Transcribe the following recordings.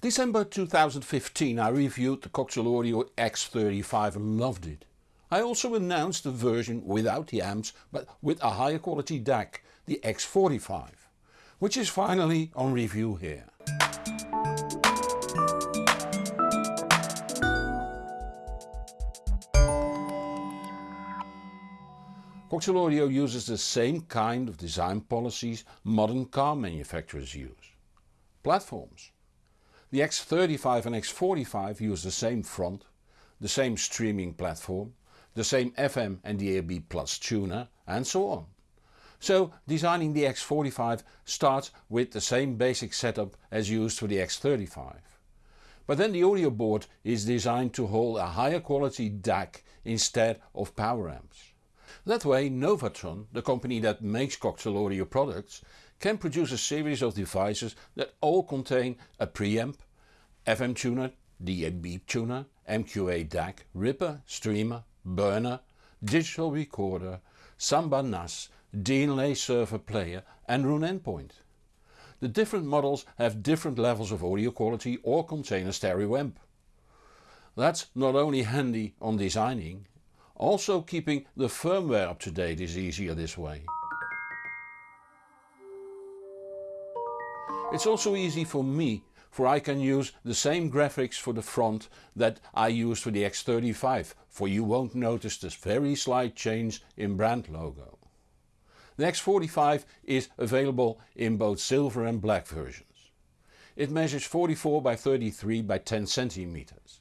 December 2015 I reviewed the Cocktail Audio X35 and loved it. I also announced a version without the amps but with a higher quality DAC, the X45, which is finally on review here. Cocktail Audio uses the same kind of design policies modern car manufacturers use. Platforms. The X35 and X45 use the same front, the same streaming platform, the same FM and DAB Plus tuner and so on. So designing the X45 starts with the same basic setup as used for the X35. But then the audio board is designed to hold a higher quality DAC instead of power amps. That way Novatron, the company that makes Cocktail Audio products, can produce a series of devices that all contain a preamp, FM tuner, DAB tuner, MQA DAC, ripper, streamer, burner, digital recorder, Samba NAS, DLNA server player and Roon endpoint. The different models have different levels of audio quality or contain a stereo amp. That's not only handy on designing, also keeping the firmware up to date is easier this way. It's also easy for me for I can use the same graphics for the front that I use for the X35 for you won't notice this very slight change in brand logo. The X45 is available in both silver and black versions. It measures 44 by 33 by 10 centimeters.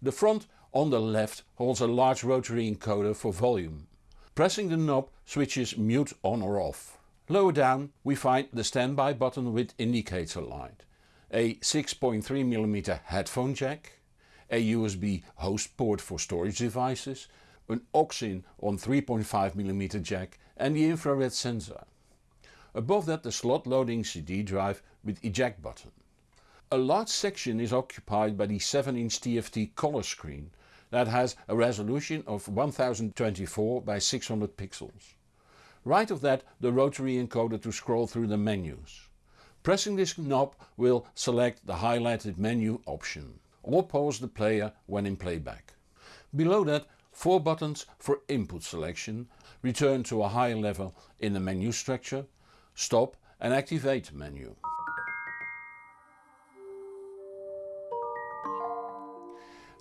The front on the left holds a large rotary encoder for volume. Pressing the knob switches mute on or off. Lower down we find the standby button with indicator light, a 6.3mm headphone jack, a USB host port for storage devices, an aux-in on 3.5mm jack and the infrared sensor. Above that the slot loading CD drive with eject button. A large section is occupied by the 7 inch TFT color screen that has a resolution of 1024 by 600 pixels. Right of that the rotary encoder to scroll through the menus. Pressing this knob will select the highlighted menu option or pause the player when in playback. Below that 4 buttons for input selection, return to a higher level in the menu structure, stop and activate menu.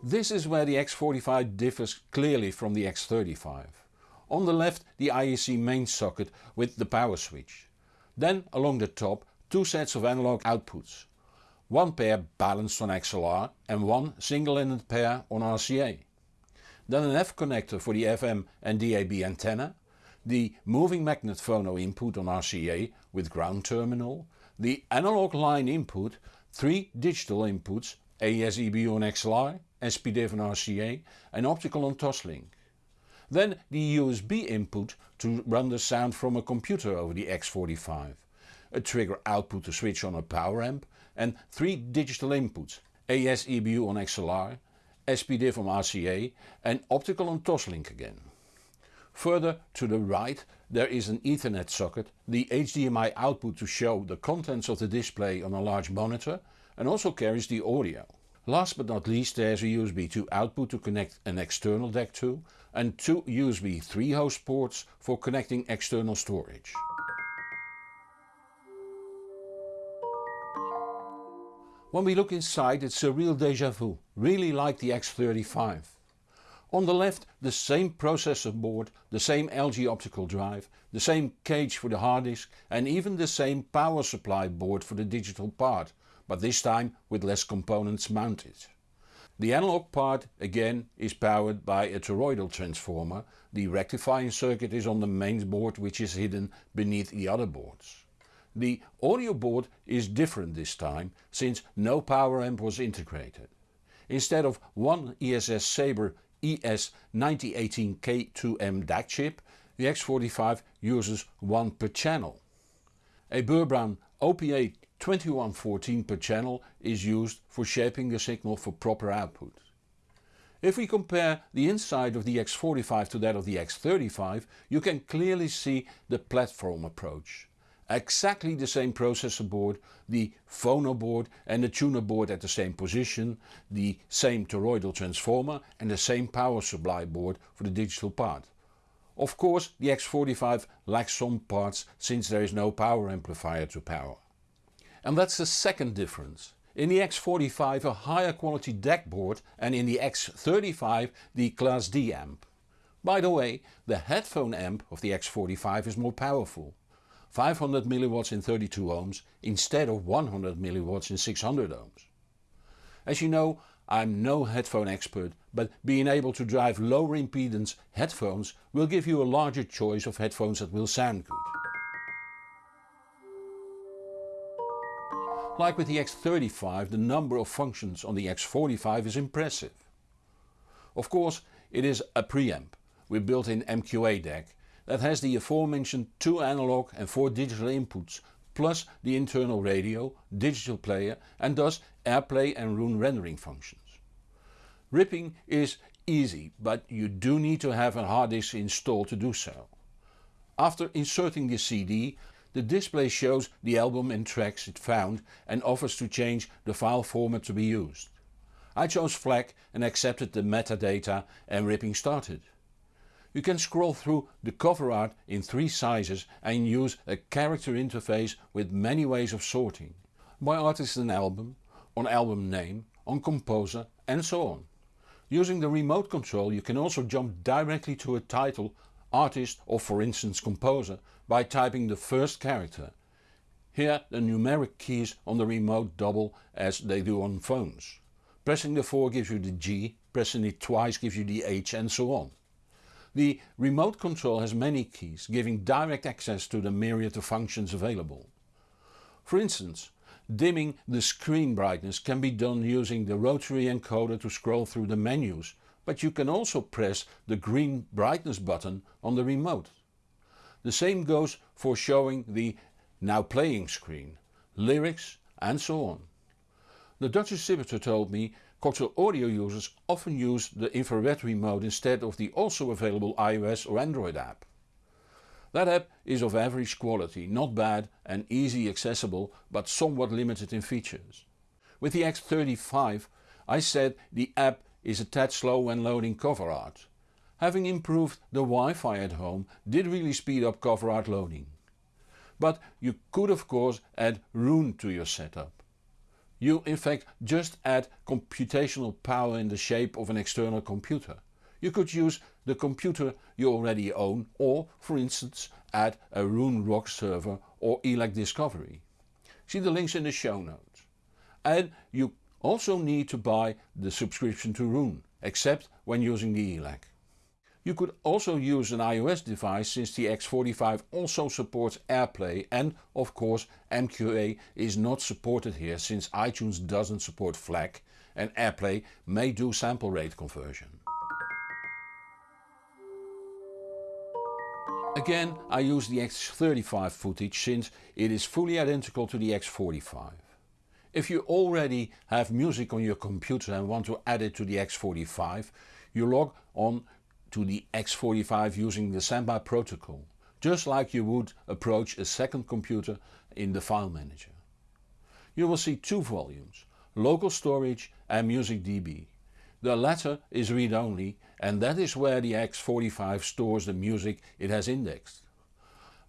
This is where the X45 differs clearly from the X35. On the left the IEC main socket with the power switch. Then along the top two sets of analog outputs. One pair balanced on XLR and one single-ended pair on RCA. Then an F connector for the FM and DAB antenna, the moving magnet phono input on RCA with ground terminal, the analog line input, three digital inputs AES-EBU on XLR SPDIF on RCA and optical on Toslink. Then the USB input to run the sound from a computer over the X45, a trigger output to switch on a power amp and three digital inputs AES-EBU on XLR, SPDIF on RCA and optical on Toslink again. Further to the right there is an Ethernet socket, the HDMI output to show the contents of the display on a large monitor and also carries the audio. Last but not least there is a USB 2 output to connect an external DAC to and two USB 3 host ports for connecting external storage. When we look inside it's a real deja vu, really like the X35. On the left the same processor board, the same LG optical drive, the same cage for the hard disk and even the same power supply board for the digital part but this time with less components mounted. The analog part again is powered by a toroidal transformer, the rectifying circuit is on the main board which is hidden beneath the other boards. The audio board is different this time since no power amp was integrated. Instead of one ESS Sabre ES9018K2M DAC chip, the X45 uses one per channel. A Burr Brown OPA 2114 per channel is used for shaping the signal for proper output. If we compare the inside of the X45 to that of the X35 you can clearly see the platform approach. exactly the same processor board, the phono board and the tuner board at the same position, the same toroidal transformer and the same power supply board for the digital part. Of course the X45 lacks some parts since there is no power amplifier to power. And that's the second difference. In the X45 a higher quality DAC board and in the X35 the Class D amp. By the way, the headphone amp of the X45 is more powerful. 500 mW in 32 ohms instead of 100 mW in 600 ohms. As you know I'm no headphone expert but being able to drive lower impedance headphones will give you a larger choice of headphones that will sound good. Like with the X35 the number of functions on the X45 is impressive. Of course it is a preamp with built-in MQA DAC that has the aforementioned 2 analog and 4 digital inputs plus the internal radio, digital player and thus AirPlay and Roon rendering functions. Ripping is easy but you do need to have a hard disk installed to do so. After inserting the CD the display shows the album and tracks it found and offers to change the file format to be used. I chose FLAC and accepted the metadata and ripping started. You can scroll through the cover art in three sizes and use a character interface with many ways of sorting. By artist and album, on album name, on composer and so on. Using the remote control you can also jump directly to a title, artist or for instance composer by typing the first character. Here the numeric keys on the remote double as they do on phones. Pressing the 4 gives you the G, pressing it twice gives you the H and so on. The remote control has many keys, giving direct access to the myriad of functions available. For instance, dimming the screen brightness can be done using the rotary encoder to scroll through the menus, but you can also press the green brightness button on the remote. The same goes for showing the now playing screen, lyrics and so on. The Dutch distributor told me Cocktail Audio users often use the infrared remote instead of the also available iOS or Android app. That app is of average quality, not bad and easy accessible but somewhat limited in features. With the X35 I said the app is a tad slow when loading cover art. Having improved the Wi-Fi at home did really speed up cover art loading. But you could of course add Roon to your setup. You in fact just add computational power in the shape of an external computer. You could use the computer you already own or for instance add a ROG server or ELAC Discovery. See the links in the show notes. And you also need to buy the subscription to Roon, except when using the ELAC. You could also use an iOS device since the X45 also supports AirPlay and of course MQA is not supported here since iTunes doesn't support FLAC and AirPlay may do sample rate conversion. Again I use the X35 footage since it is fully identical to the X45. If you already have music on your computer and want to add it to the X45, you log on to the X45 using the Samba protocol, just like you would approach a second computer in the file manager. You will see two volumes, local storage and music DB. The latter is read-only and that is where the X45 stores the music it has indexed.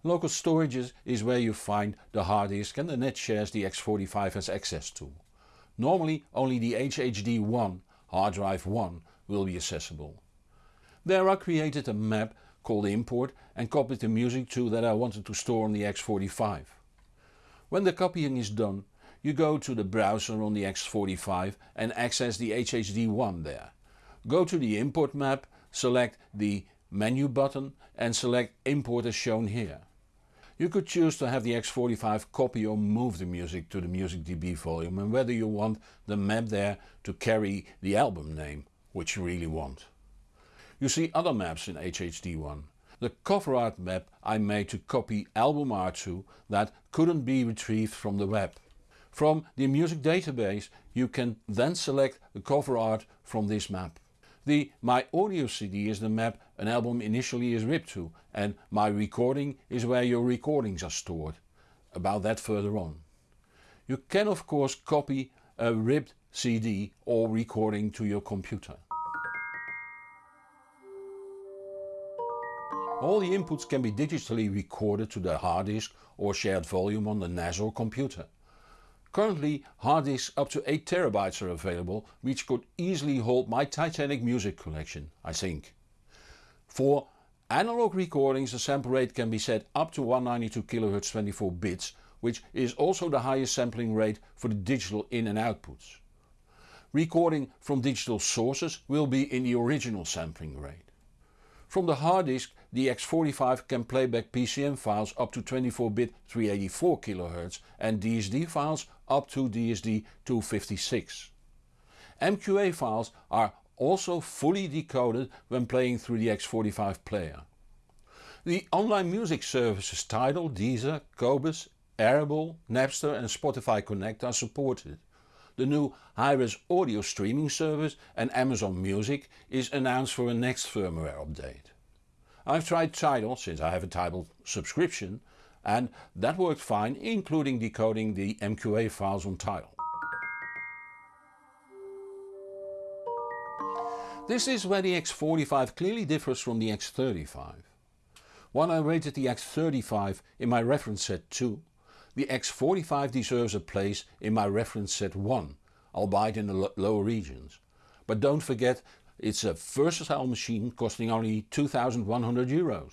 Local storage is where you find the hard disk and the net shares the X45 has access to. Normally only the HHD1 hard drive 1 will be accessible. There I created a map called import and copied the music to that I wanted to store on the X45. When the copying is done you go to the browser on the X45 and access the HHD1 there. Go to the import map, select the menu button and select import as shown here. You could choose to have the X45 copy or move the music to the Music DB volume and whether you want the map there to carry the album name, which you really want. You see other maps in HHD1. The cover art map I made to copy album art to that couldn't be retrieved from the web. From the music database you can then select the cover art from this map. The My Audio CD is the map an album initially is ripped to and My Recording is where your recordings are stored. about that further on. You can of course copy a ripped CD or recording to your computer. All the inputs can be digitally recorded to the hard disk or shared volume on the NAS or computer. Currently hard disks up to 8TB are available which could easily hold my Titanic music collection, I think. For analog recordings the sample rate can be set up to 192 kHz 24 bits which is also the highest sampling rate for the digital in and outputs. Recording from digital sources will be in the original sampling rate. From the hard disk the X45 can playback PCM files up to 24-bit 384 kHz and DSD files up to DSD 256. MQA files are also fully decoded when playing through the X45 player. The online music services Tidal, Deezer, Qobuz, Audible, Napster and Spotify Connect are supported. The new Hi-Res audio streaming service and Amazon Music is announced for a next firmware update. I've tried Tidal since I have a Tidal subscription and that worked fine including decoding the MQA files on Tidal. This is where the X45 clearly differs from the X35. While I rated the X35 in my reference set 2, the X45 deserves a place in my reference set 1, albeit in the lower regions. But don't forget it's a versatile machine costing only 2100 euros.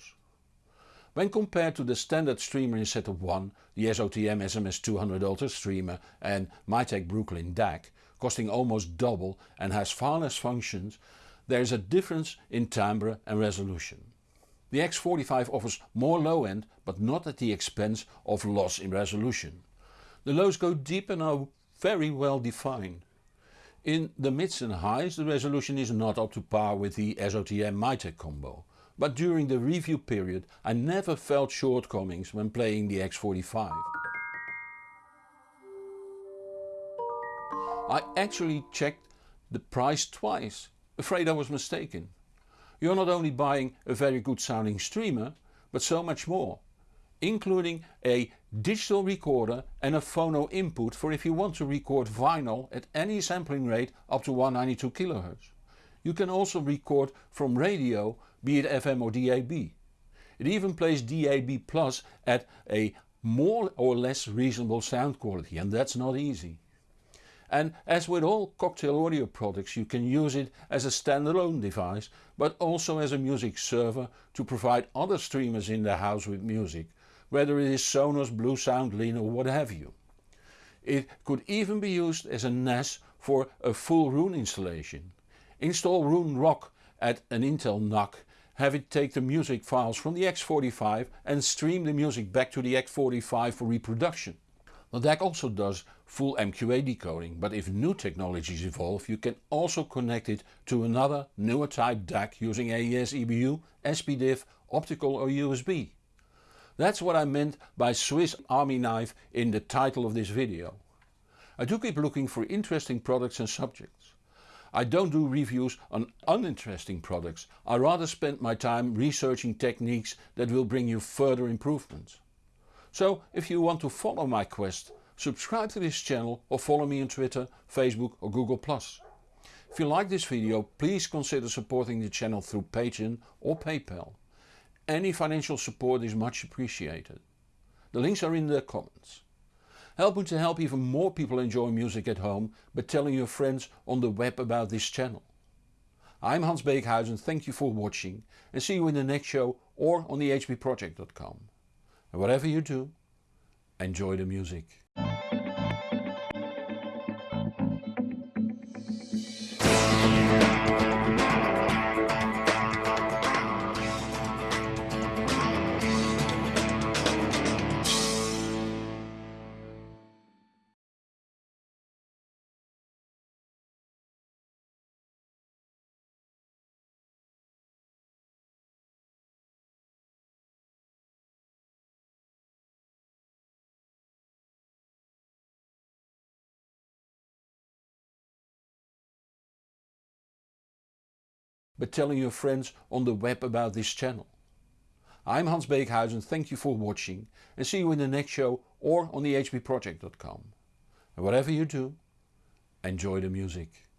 When compared to the standard streamer in set of 1, the SOTM SMS200 Ultra streamer and Mytek Brooklyn DAC, costing almost double and has far less functions, there is a difference in timbre and resolution. The X45 offers more low end but not at the expense of loss in resolution. The lows go deep and are very well defined. In the mids and highs the resolution is not up to par with the SOTM Mytek combo, but during the review period I never felt shortcomings when playing the X45. I actually checked the price twice, afraid I was mistaken. You're not only buying a very good sounding streamer, but so much more, including a digital recorder and a phono input for if you want to record vinyl at any sampling rate up to 192 kHz. You can also record from radio, be it FM or DAB. It even plays DAB Plus at a more or less reasonable sound quality and that's not easy. And as with all Cocktail Audio products you can use it as a standalone device but also as a music server to provide other streamers in the house with music, whether it is Sonos, Bluesound, Linn or what have you. It could even be used as a NAS for a full Roon installation. Install Roon Rock at an Intel NUC, have it take the music files from the X45 and stream the music back to the X45 for reproduction. The DAC also does full MQA decoding, but if new technologies evolve you can also connect it to another newer type DAC using AES EBU, SPDIF, optical or USB. That's what I meant by Swiss Army knife in the title of this video. I do keep looking for interesting products and subjects. I don't do reviews on uninteresting products, I rather spend my time researching techniques that will bring you further improvements. So if you want to follow my quest, subscribe to this channel or follow me on Twitter, Facebook or Google+. If you like this video please consider supporting the channel through Patreon or PayPal. Any financial support is much appreciated. The links are in the comments. Help me to help even more people enjoy music at home by telling your friends on the web about this channel. I'm Hans Beekhuizen, thank you for watching and see you in the next show or on the hbproject.com. And whatever you do, enjoy the music. But telling your friends on the web about this channel. I'm Hans Beekhuizen, thank you for watching and see you in the next show or on the hbproject.com. And whatever you do, enjoy the music.